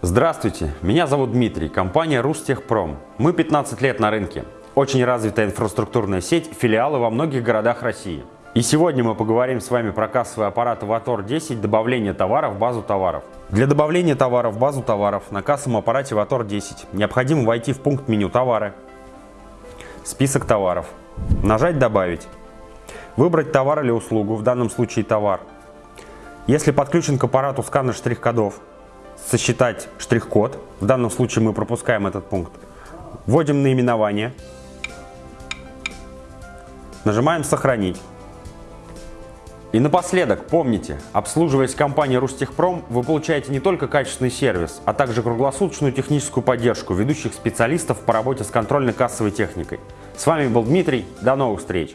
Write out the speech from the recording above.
Здравствуйте, меня зовут Дмитрий, компания Рустехпром. Мы 15 лет на рынке. Очень развитая инфраструктурная сеть, филиалы во многих городах России. И сегодня мы поговорим с вами про кассовый аппарат Vator 10 добавление товара в базу товаров. Для добавления товара в базу товаров на кассовом аппарате Vator 10 необходимо войти в пункт меню «Товары», список товаров, нажать «Добавить», выбрать товар или услугу, в данном случае товар. Если подключен к аппарату сканер штрих-кодов, сосчитать штрих-код, в данном случае мы пропускаем этот пункт, вводим наименование, нажимаем «Сохранить». И напоследок, помните, обслуживаясь компанией Рустехпром, вы получаете не только качественный сервис, а также круглосуточную техническую поддержку ведущих специалистов по работе с контрольно-кассовой техникой. С вами был Дмитрий, до новых встреч!